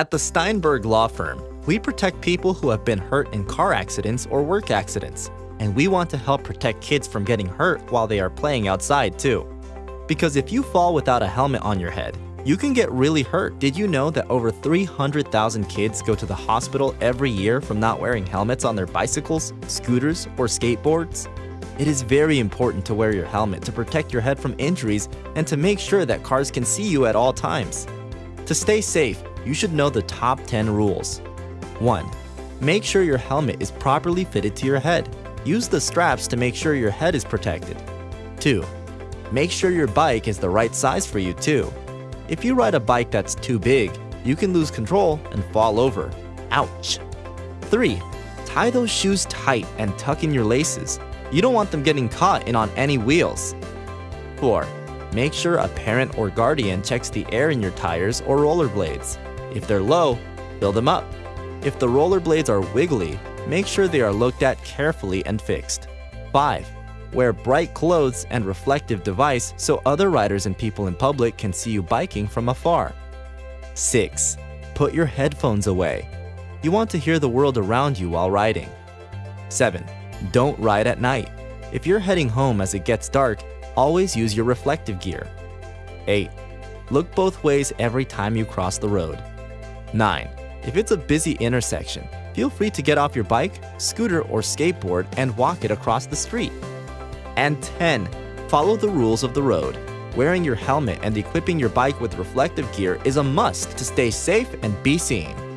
At the Steinberg Law Firm, we protect people who have been hurt in car accidents or work accidents, and we want to help protect kids from getting hurt while they are playing outside too. Because if you fall without a helmet on your head, you can get really hurt. Did you know that over 300,000 kids go to the hospital every year from not wearing helmets on their bicycles, scooters, or skateboards? It is very important to wear your helmet to protect your head from injuries and to make sure that cars can see you at all times. To stay safe, you should know the top 10 rules. 1. Make sure your helmet is properly fitted to your head. Use the straps to make sure your head is protected. 2. Make sure your bike is the right size for you too. If you ride a bike that's too big, you can lose control and fall over. Ouch! 3. Tie those shoes tight and tuck in your laces. You don't want them getting caught in on any wheels. 4. Make sure a parent or guardian checks the air in your tires or rollerblades. If they're low, fill them up. If the rollerblades are wiggly, make sure they are looked at carefully and fixed. 5. Wear bright clothes and reflective device so other riders and people in public can see you biking from afar. 6. Put your headphones away. You want to hear the world around you while riding. 7. Don't ride at night. If you're heading home as it gets dark, always use your reflective gear. 8. Look both ways every time you cross the road. 9. If it's a busy intersection, feel free to get off your bike, scooter, or skateboard and walk it across the street. And 10. Follow the rules of the road. Wearing your helmet and equipping your bike with reflective gear is a must to stay safe and be seen.